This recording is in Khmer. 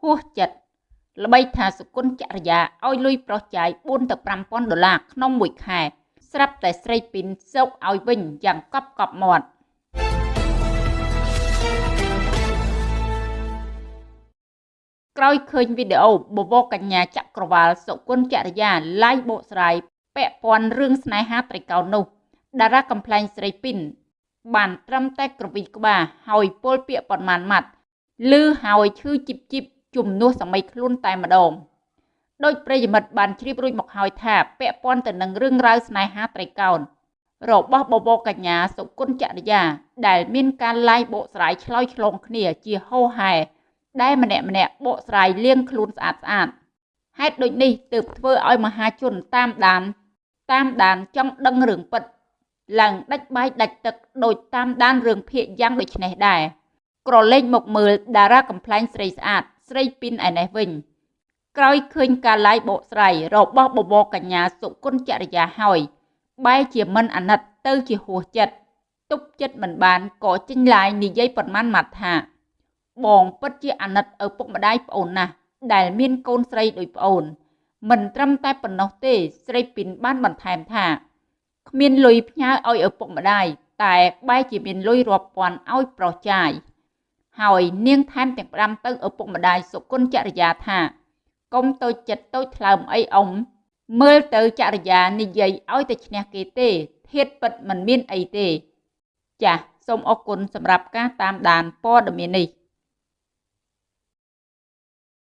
ហួសចិត្តល្បីថាសុគន្ធចរិយាឲ្យលុយប្រុសចាយ4ទៅ5000ដុល្លារក្នុងមួយខែ ស្រាប់តែស្រីពីនសោកឲ្យវិញយ៉ាងកប់កប់មាត់ក្រោយឃើញវីដេអូបវរកញ្ញាចក្រវាលសុគន្ធចរិយាឡាយបកស្រាយពាក់ព័ន្ធរឿងស្នេហាត្រីកោណនោះតារាកំ pl ែងស្រីពីនបានត្រឹមតែក្រវិចក្បាលហើយពលពាកប៉ុន្មានម៉ាត់ឮហើយឈឺជីបជីប ជំនួសសម័យខ្លួនតែម្ដងដោយប្រិយមិត្តបានជ្រាបរួចមកហើយថាពាក់ព័ន្ធទៅនឹងរឿងរ៉ាវស្នេហាត្រីកោណរបស់បបោកញ្ញាសុគន្ធចរិយា ដែលមានការឡាយបកស្រាយឆ្លើយឆ្លងគ្នាជាហោហែដែលម្នាក់ម្នាក់បកស្រាយលៀងខ្លួនស្អាតស្អាតហេតុដូចនេះទើបធ្វើឲ្យមហាជនតាមដាន តាមដានចង់ដឹងរឿងពិតឡើងដាច់បាយដាច់ទឹកដោយតាមដានរឿងភាគយ៉ាងដូចនេះដែរក្រឡេកមកមើលតារាកំ pl ែងស្រីស្អាត ស្រីពីនឯនេះវិញក្រោយឃើញការឡាយបកស្រាយរបស់បបរកញ្ញាសុគន្ធចរិយាហើយបែរជាមិនអាណិតទៅជាហួសចិត្តទប់ចិត្តមិនបានក៏ចេញឡាយនិយាយប៉ុន្មានម៉ាត់ថា បងពិតជាអាណិតឪពុកម្ដាយប្អូនណាស់ដែលមានកូនស្រីដូចប្អូន មិនត្រឹមតែប៉ុណ្ណោះទេស្រីពីនបានបន្ថែមថាគ្មានលុយផ្ញើឲ្យឪពុកម្ដាយតែបែរជាមានលុយរាប់ពាន់ឲ្យប្រុសចាយ ហើយនាងថែមទាំងផ្ដាំទៅឪពុកម្ដាយសុគន្ធចរិយាថាកុំតូចចិត្តតូចថ្លើមអីអ៊ំមើលទៅចរិយានិយាយឲ្យតែឈ្នះគេទេធៀបពិតមិនមានអីទេ ចាសសូមអរគុណសម្រាប់ការតាមដានព័ត៌មាននេះ